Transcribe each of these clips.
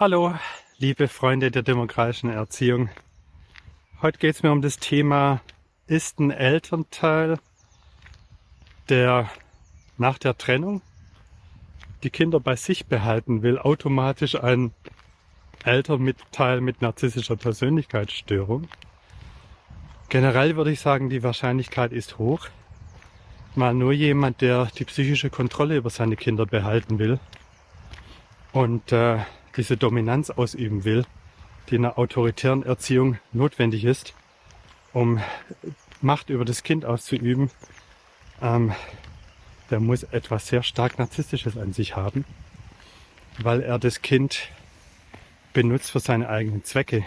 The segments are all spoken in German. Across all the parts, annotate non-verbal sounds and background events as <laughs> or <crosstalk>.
Hallo, liebe Freunde der demokratischen Erziehung. Heute geht es mir um das Thema, ist ein Elternteil, der nach der Trennung die Kinder bei sich behalten will, automatisch ein Elternteil mit narzisstischer Persönlichkeitsstörung? Generell würde ich sagen, die Wahrscheinlichkeit ist hoch. Mal nur jemand, der die psychische Kontrolle über seine Kinder behalten will und äh, diese Dominanz ausüben will, die in einer autoritären Erziehung notwendig ist, um Macht über das Kind auszuüben, ähm, der muss etwas sehr stark Narzisstisches an sich haben, weil er das Kind benutzt für seine eigenen Zwecke.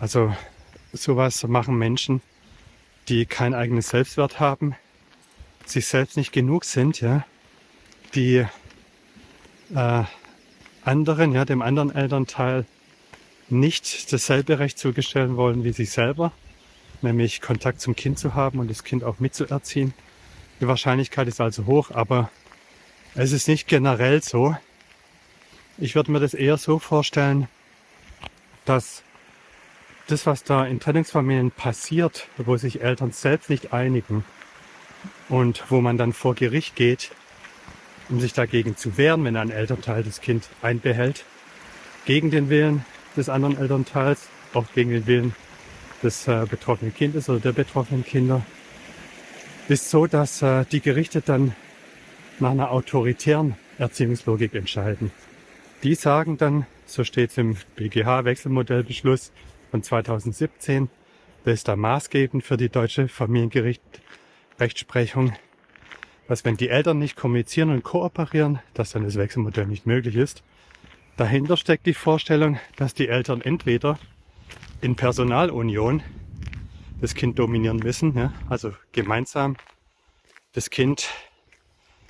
Also sowas machen Menschen, die kein eigenes Selbstwert haben, sich selbst nicht genug sind, ja, die äh, anderen, ja, dem anderen Elternteil nicht dasselbe Recht zugestellen wollen wie sich selber, nämlich Kontakt zum Kind zu haben und das Kind auch mitzuerziehen. Die Wahrscheinlichkeit ist also hoch, aber es ist nicht generell so. Ich würde mir das eher so vorstellen, dass das, was da in Trennungsfamilien passiert, wo sich Eltern selbst nicht einigen und wo man dann vor Gericht geht, um sich dagegen zu wehren, wenn ein Elternteil das Kind einbehält, gegen den Willen des anderen Elternteils, auch gegen den Willen des äh, betroffenen Kindes oder der betroffenen Kinder, ist so, dass äh, die Gerichte dann nach einer autoritären Erziehungslogik entscheiden. Die sagen dann, so steht es im BGH-Wechselmodellbeschluss von 2017, der ist da maßgebend für die deutsche Familiengericht-Rechtsprechung, was wenn die Eltern nicht kommunizieren und kooperieren, dass dann das Wechselmodell nicht möglich ist. Dahinter steckt die Vorstellung, dass die Eltern entweder in Personalunion das Kind dominieren müssen, ja, also gemeinsam das Kind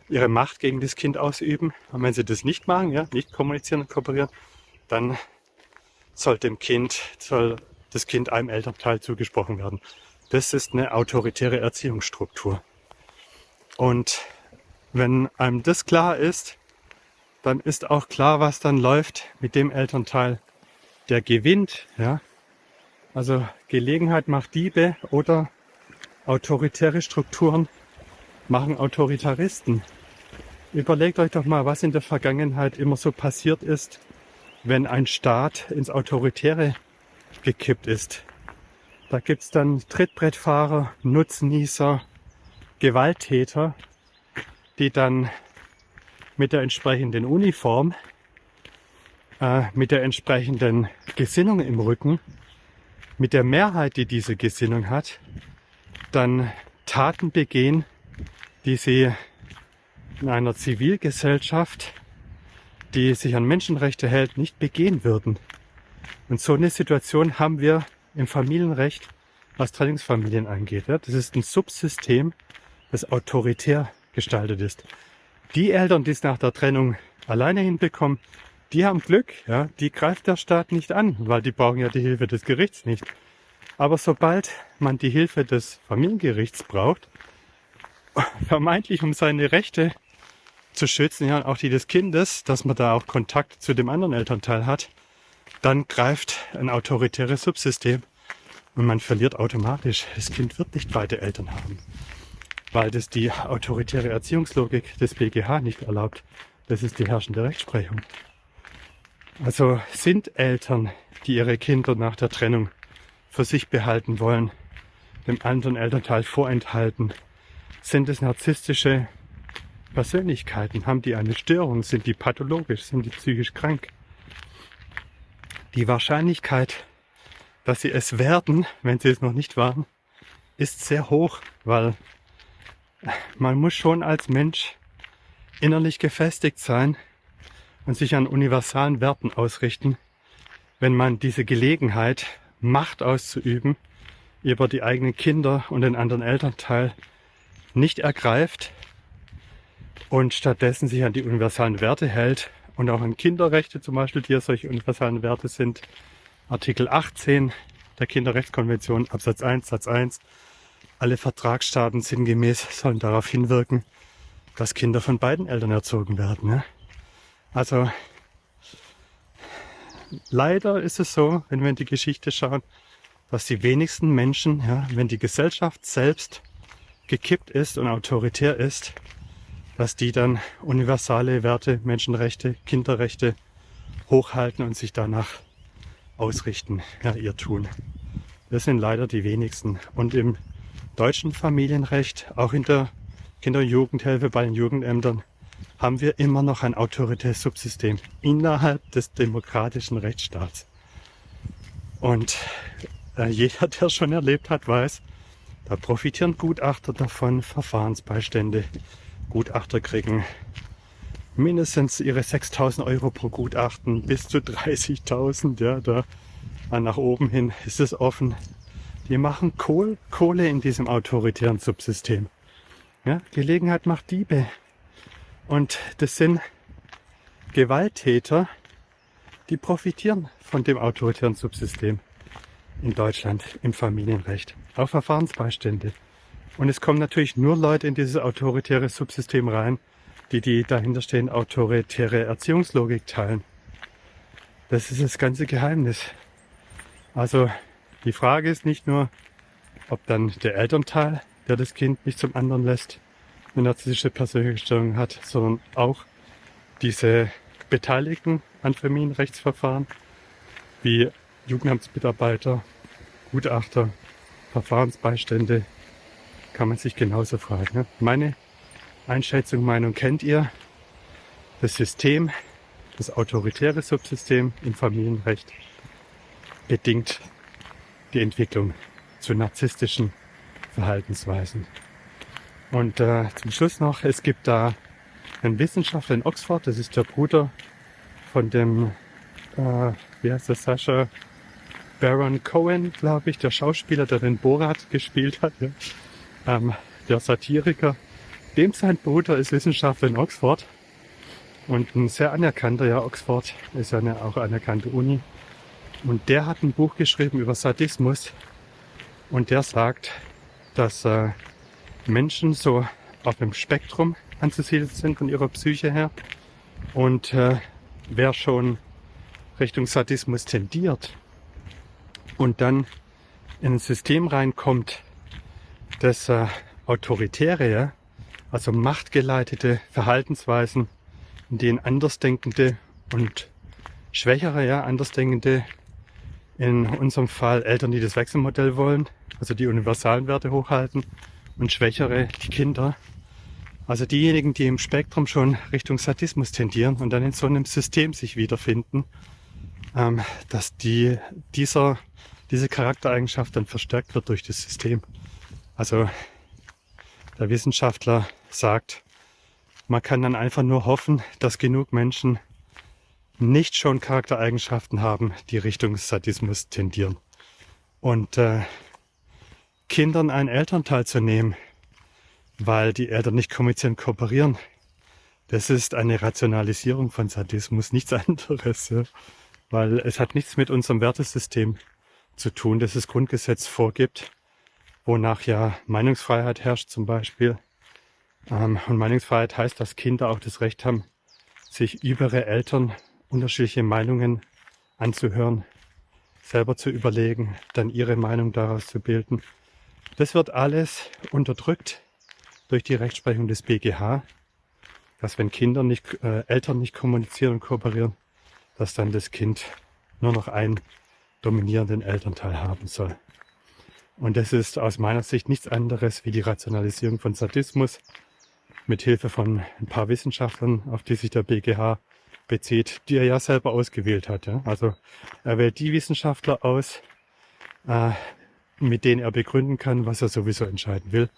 ihre Macht gegen das Kind ausüben. Und wenn sie das nicht machen, ja, nicht kommunizieren und kooperieren, dann soll dem Kind, soll das Kind einem Elternteil zugesprochen werden. Das ist eine autoritäre Erziehungsstruktur. Und wenn einem das klar ist, dann ist auch klar, was dann läuft mit dem Elternteil, der gewinnt. Ja? Also Gelegenheit macht Diebe oder autoritäre Strukturen machen Autoritaristen. Überlegt euch doch mal, was in der Vergangenheit immer so passiert ist, wenn ein Staat ins Autoritäre gekippt ist. Da gibt's dann Trittbrettfahrer, Nutznießer, Gewalttäter, die dann mit der entsprechenden Uniform, äh, mit der entsprechenden Gesinnung im Rücken, mit der Mehrheit, die diese Gesinnung hat, dann Taten begehen, die sie in einer Zivilgesellschaft, die sich an Menschenrechte hält, nicht begehen würden. Und so eine Situation haben wir im Familienrecht, was Trennungsfamilien angeht. Das ist ein Subsystem das autoritär gestaltet ist. Die Eltern, die es nach der Trennung alleine hinbekommen, die haben Glück, ja, die greift der Staat nicht an, weil die brauchen ja die Hilfe des Gerichts nicht. Aber sobald man die Hilfe des Familiengerichts braucht, <laughs> vermeintlich um seine Rechte zu schützen, ja, auch die des Kindes, dass man da auch Kontakt zu dem anderen Elternteil hat, dann greift ein autoritäres Subsystem und man verliert automatisch. Das Kind wird nicht beide Eltern haben weil das die autoritäre Erziehungslogik des BGH nicht erlaubt. Das ist die herrschende Rechtsprechung. Also sind Eltern, die ihre Kinder nach der Trennung für sich behalten wollen, dem anderen Elternteil vorenthalten, sind es narzisstische Persönlichkeiten? Haben die eine Störung? Sind die pathologisch? Sind die psychisch krank? Die Wahrscheinlichkeit, dass sie es werden, wenn sie es noch nicht waren, ist sehr hoch, weil man muss schon als Mensch innerlich gefestigt sein und sich an universalen Werten ausrichten, wenn man diese Gelegenheit, Macht auszuüben, über die eigenen Kinder und den anderen Elternteil nicht ergreift und stattdessen sich an die universalen Werte hält und auch an Kinderrechte zum Beispiel, die ja solche universalen Werte sind. Artikel 18 der Kinderrechtskonvention Absatz 1 Satz 1 alle Vertragsstaaten sinngemäß sollen darauf hinwirken, dass Kinder von beiden Eltern erzogen werden. Ja? Also leider ist es so, wenn wir in die Geschichte schauen, dass die wenigsten Menschen, ja, wenn die Gesellschaft selbst gekippt ist und autoritär ist, dass die dann universale Werte, Menschenrechte, Kinderrechte hochhalten und sich danach ausrichten, ja, ihr tun. Das sind leider die wenigsten. Und im deutschen Familienrecht, auch in der Kinder- und Jugendhilfe bei den Jugendämtern, haben wir immer noch ein autoritäres Subsystem innerhalb des demokratischen Rechtsstaats. Und äh, jeder, <laughs> der schon erlebt hat, weiß, da profitieren Gutachter davon, Verfahrensbeistände. Gutachter kriegen mindestens ihre 6000 Euro pro Gutachten bis zu 30.000. Ja, da nach oben hin ist es offen. Die machen Kohl, Kohle in diesem autoritären Subsystem. Ja, Gelegenheit macht Diebe. Und das sind Gewalttäter, die profitieren von dem autoritären Subsystem in Deutschland im Familienrecht. Auch Verfahrensbeistände. Und es kommen natürlich nur Leute in dieses autoritäre Subsystem rein, die die dahinterstehende autoritäre Erziehungslogik teilen. Das ist das ganze Geheimnis. Also die Frage ist nicht nur, ob dann der Elternteil, der das Kind nicht zum anderen lässt, eine narzisstische Persönlichkeitsstörung hat, sondern auch diese Beteiligten an Familienrechtsverfahren, wie Jugendamtsmitarbeiter, Gutachter, Verfahrensbeistände, kann man sich genauso fragen. Ne? Meine Einschätzung, Meinung kennt ihr. Das System, das autoritäre Subsystem im Familienrecht bedingt die Entwicklung zu narzisstischen Verhaltensweisen. Und äh, zum Schluss noch, es gibt da einen Wissenschaftler in Oxford, das ist der Bruder von dem, äh, wie heißt das, Sascha Baron Cohen, glaube ich, der Schauspieler, der den Borat gespielt hat, ja. ähm, der Satiriker. Dem sein Bruder ist Wissenschaftler in Oxford und ein sehr anerkannter, ja, Oxford ist ja eine auch anerkannte Uni. Und der hat ein Buch geschrieben über Sadismus und der sagt, dass äh, Menschen so auf dem Spektrum anzusiedeln sind von ihrer Psyche her. Und äh, wer schon Richtung Sadismus tendiert und dann in ein System reinkommt, das äh, autoritäre, also machtgeleitete Verhaltensweisen, in denen Andersdenkende und Schwächere, ja, Andersdenkende, in unserem Fall Eltern, die das Wechselmodell wollen, also die universalen Werte hochhalten, und Schwächere, die Kinder. Also diejenigen, die im Spektrum schon Richtung Sadismus tendieren und dann in so einem System sich wiederfinden, ähm, dass die, dieser, diese Charaktereigenschaft dann verstärkt wird durch das System. Also der Wissenschaftler sagt, man kann dann einfach nur hoffen, dass genug Menschen nicht schon Charaktereigenschaften haben, die Richtung Sadismus tendieren. Und äh, Kindern einen Elternteil zu nehmen, weil die Eltern nicht kommunizieren, kooperieren. Das ist eine Rationalisierung von Sadismus, nichts <laughs> anderes. Ja? Weil es hat nichts mit unserem Wertesystem zu tun, das das Grundgesetz vorgibt, wonach ja Meinungsfreiheit herrscht zum Beispiel. Ähm, und Meinungsfreiheit heißt, dass Kinder auch das Recht haben, sich über ihre Eltern unterschiedliche Meinungen anzuhören, selber zu überlegen, dann ihre Meinung daraus zu bilden das wird alles unterdrückt durch die Rechtsprechung des BGH, dass wenn Kinder nicht, äh, Eltern nicht kommunizieren und kooperieren, dass dann das Kind nur noch einen dominierenden Elternteil haben soll. Und das ist aus meiner Sicht nichts anderes wie die Rationalisierung von Sadismus mit Hilfe von ein paar Wissenschaftlern, auf die sich der BGH bezieht, die er ja selber ausgewählt hat. Ja? Also er wählt die Wissenschaftler aus, äh, mit denen er begründen kann, was er sowieso entscheiden will,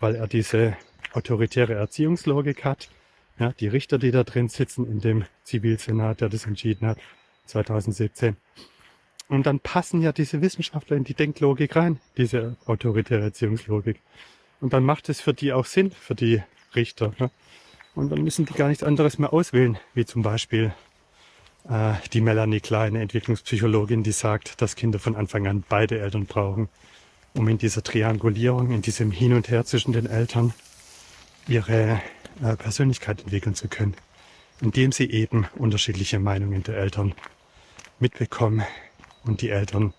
weil er diese autoritäre Erziehungslogik hat. Ja, die Richter, die da drin sitzen in dem Zivilsenat, der das entschieden hat, 2017. Und dann passen ja diese Wissenschaftler in die Denklogik rein, diese autoritäre Erziehungslogik. Und dann macht es für die auch Sinn, für die Richter. Ja? Und dann müssen die gar nichts anderes mehr auswählen, wie zum Beispiel äh, die Melanie Kleine, Entwicklungspsychologin, die sagt, dass Kinder von Anfang an beide Eltern brauchen, um in dieser Triangulierung, in diesem Hin und Her zwischen den Eltern ihre äh, Persönlichkeit entwickeln zu können, indem sie eben unterschiedliche Meinungen der Eltern mitbekommen und die Eltern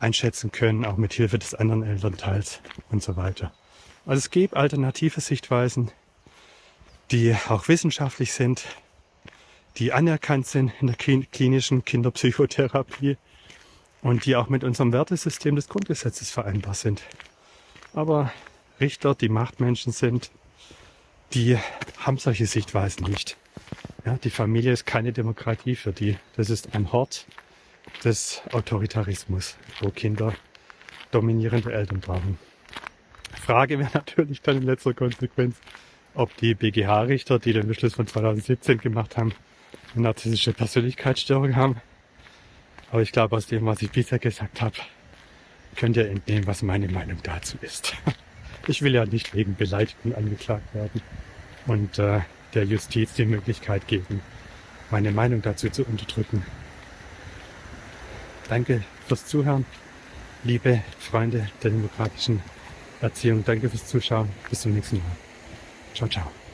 einschätzen können, auch mit Hilfe des anderen Elternteils und so weiter. Also es gibt alternative Sichtweisen, die auch wissenschaftlich sind, die anerkannt sind in der klinischen Kinderpsychotherapie und die auch mit unserem Wertesystem des Grundgesetzes vereinbar sind. Aber Richter, die Machtmenschen sind, die haben solche Sichtweisen nicht. Ja, die Familie ist keine Demokratie für die. Das ist ein Hort des Autoritarismus, wo Kinder dominierende Eltern brauchen. Frage wäre <laughs> natürlich dann in letzter Konsequenz, ob die BGH-Richter, die den Beschluss von 2017 gemacht haben, eine narzisstische Persönlichkeitsstörung haben. Aber ich glaube, aus dem, was ich bisher gesagt habe, könnt ihr entnehmen, was meine Meinung dazu ist. <laughs> Ich will ja nicht wegen Beleidigung angeklagt werden und äh, der Justiz die Möglichkeit geben, meine Meinung dazu zu unterdrücken. Danke fürs Zuhören, liebe Freunde der demokratischen Erziehung. Danke fürs Zuschauen. Bis zum nächsten Mal. Tchau, tchau.